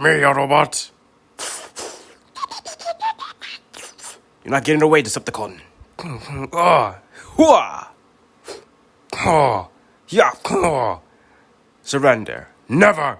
me, Autobot! robot! You're not getting away, Decepticon. Ah, hooah! Ah, yeah. Ah. Surrender. Never!